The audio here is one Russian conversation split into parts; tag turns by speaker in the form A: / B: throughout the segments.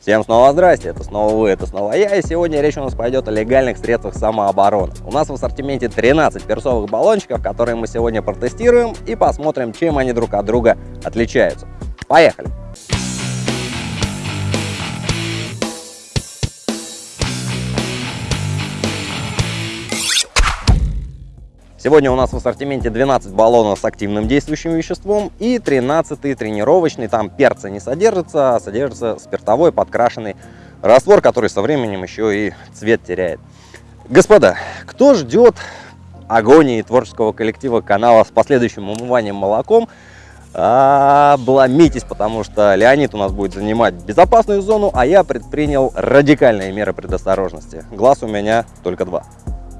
A: Всем снова здрасте, это снова вы, это снова я, и сегодня речь у нас пойдет о легальных средствах самообороны. У нас в ассортименте 13 перцовых баллончиков, которые мы сегодня протестируем и посмотрим, чем они друг от друга отличаются. Поехали! Сегодня у нас в ассортименте 12 баллонов с активным действующим веществом и 13 тренировочный. Там перца не содержится, а содержится спиртовой подкрашенный раствор, который со временем еще и цвет теряет. Господа, кто ждет агонии творческого коллектива канала с последующим умыванием молоком, обломитесь, потому что Леонид у нас будет занимать безопасную зону, а я предпринял радикальные меры предосторожности. Глаз у меня только два.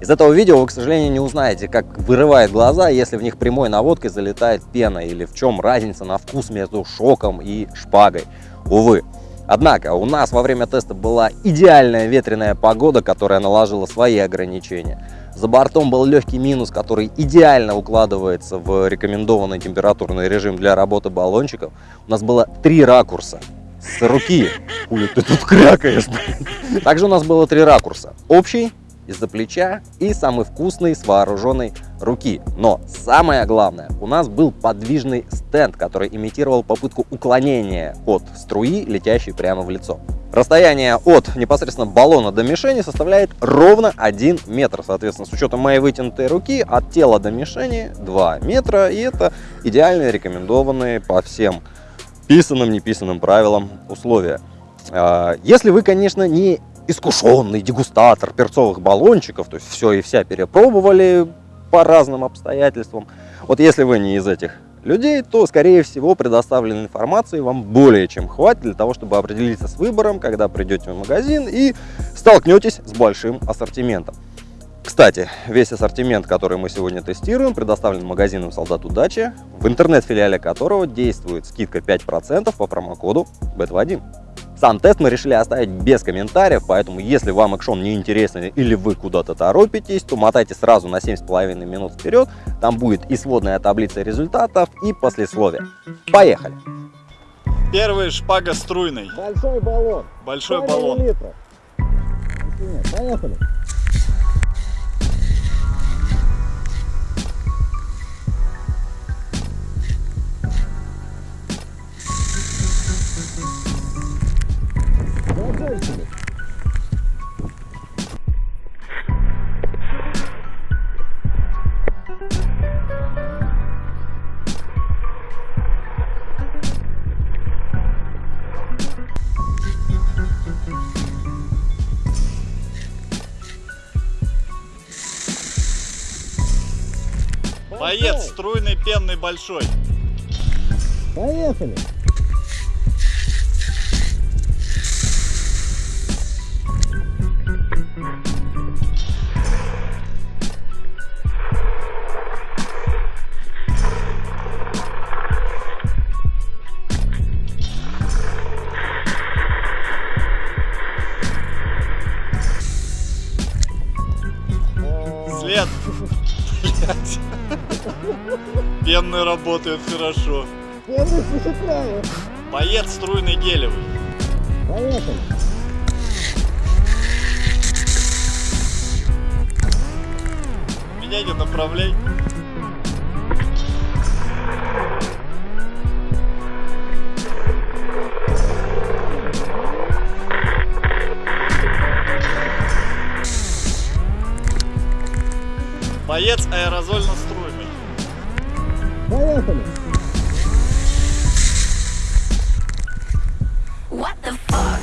A: Из этого видео вы, к сожалению, не узнаете, как вырывает глаза, если в них прямой наводкой залетает пена, или в чем разница на вкус между шоком и шпагой. Увы. Однако у нас во время теста была идеальная ветреная погода, которая наложила свои ограничения. За бортом был легкий минус, который идеально укладывается в рекомендованный температурный режим для работы баллончиков. У нас было три ракурса с руки. Хули ты тут крякаешь, Также у нас было три ракурса. Общий, из-за плеча и самый вкусный с вооруженной руки. Но самое главное, у нас был подвижный стенд, который имитировал попытку уклонения от струи, летящей прямо в лицо. Расстояние от непосредственно баллона до мишени составляет ровно 1 метр. Соответственно, с учетом моей вытянутой руки от тела до мишени 2 метра. И это идеальные рекомендованные по всем писанным, неписанным правилам условия. А, если вы, конечно, не искушенный дегустатор перцовых баллончиков, то есть все и вся перепробовали по разным обстоятельствам. Вот если вы не из этих людей, то, скорее всего, предоставленной информации вам более чем хватит для того, чтобы определиться с выбором, когда придете в магазин и столкнетесь с большим ассортиментом. Кстати, весь ассортимент, который мы сегодня тестируем, предоставлен магазином «Солдат Удачи», в интернет-филиале которого действует скидка 5% по промокоду BET1. Сам тест мы решили оставить без комментариев, поэтому если вам экшон не интересен или вы куда-то торопитесь, то мотайте сразу на 7,5 минут вперед, там будет и сводная таблица результатов, и послесловие. Поехали!
B: Первый шпага струйный.
A: Большой баллон.
B: Большой баллон. Литра.
A: Поехали!
B: Боец струйный, пенный, большой.
A: Поехали.
B: Пенный работает хорошо.
A: Пенный впечатляет.
B: Боец струйный гелевый.
A: Поехали.
B: Меня не направляй. Боец аэрозольно-струйный.
A: Поехали.
C: What the fuck?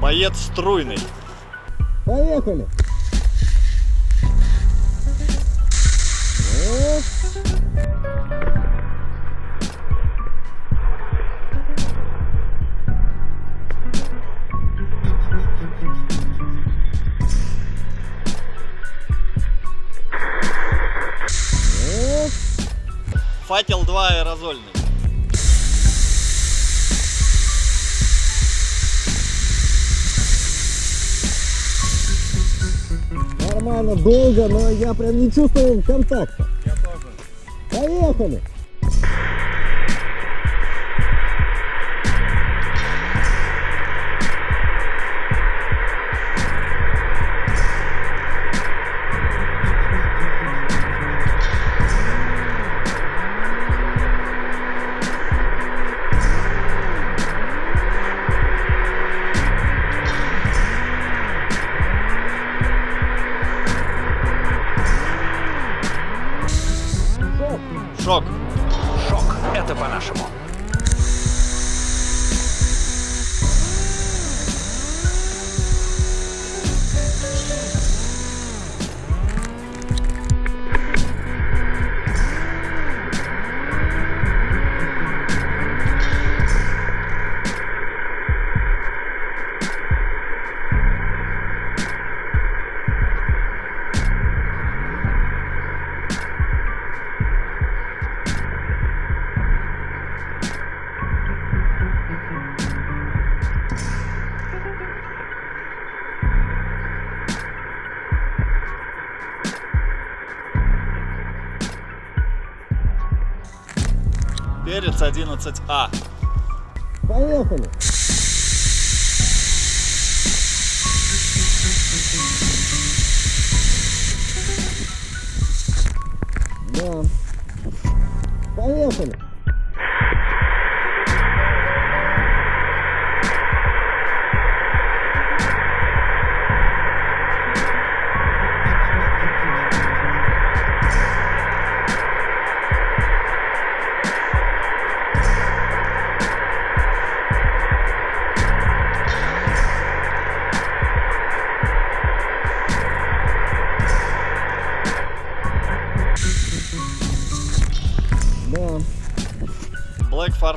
B: Боец струйный.
A: Поехали.
B: Факел 2 аэрозольный.
A: Нормально, долго, но я прям не чувствую контакта.
B: Я тоже.
A: Поехали!
B: Шок. 11А.
A: Поехали! Да. Поехали!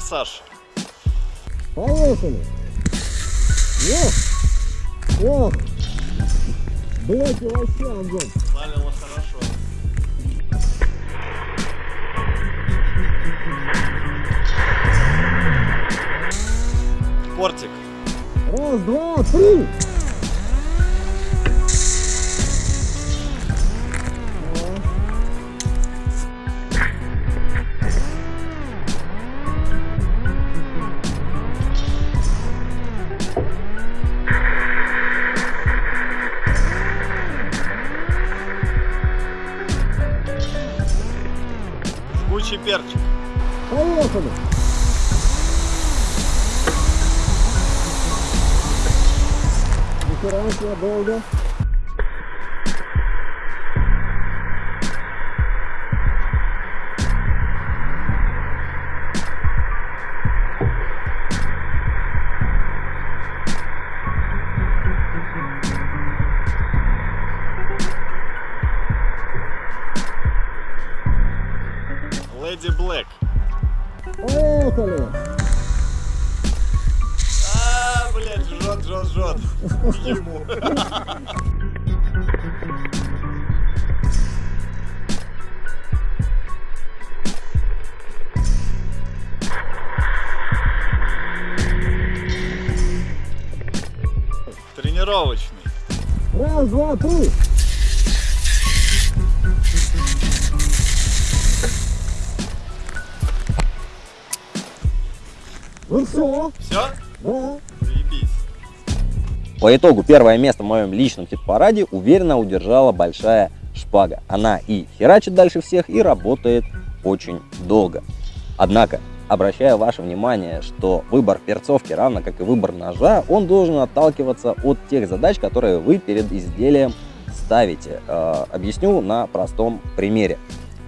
B: Форсаж.
A: Поехали! Ох! Ох! Блэки вообще огонь!
B: Залило хорошо. Портик.
A: Раз, два, три! Поехали! Нихера себе долго.
B: Леди Тренировочный.
A: Раз, два, три! Ну все,
B: Все?
A: да.
B: Заебись.
A: По итогу первое место в моем личном хит-параде уверенно удержала большая шпага. Она и херачит дальше всех, и работает очень долго. Однако, обращаю ваше внимание, что выбор перцовки, равно как и выбор ножа, он должен отталкиваться от тех задач, которые вы перед изделием ставите. Э, объясню на простом примере.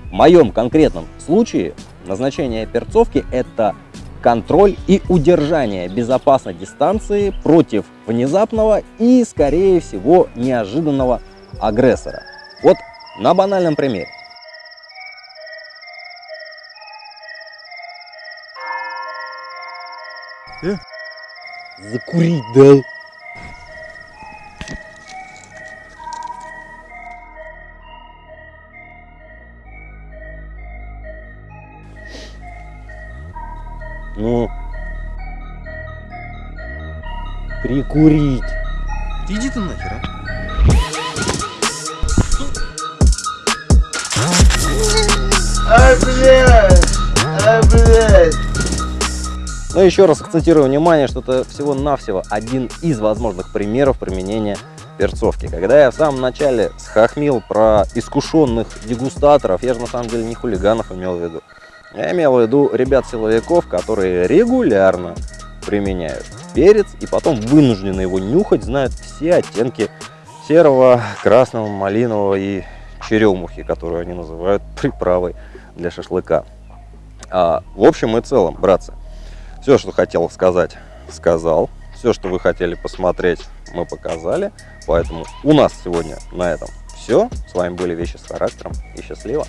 A: В моем конкретном случае назначение перцовки это контроль и удержание безопасной дистанции против внезапного и, скорее всего, неожиданного агрессора. Вот на банальном примере. Э? Закурить дай. Ну. Прикурить.
C: Иди ты нахер, а?
B: А, блядь! А, блядь!
A: Но еще раз акцентирую внимание, что это всего-навсего один из возможных примеров применения перцовки. Когда я в самом начале схохмил про искушенных дегустаторов, я же на самом деле не хулиганов имел в виду. Я имел в виду ребят-силовиков, которые регулярно применяют перец и потом вынуждены его нюхать, знают все оттенки серого, красного, малинового и черемухи, которую они называют приправой для шашлыка. А, в общем и целом, братцы, все, что хотел сказать, сказал. Все, что вы хотели посмотреть, мы показали. Поэтому у нас сегодня на этом все. С вами были Вещи с характером и счастливо.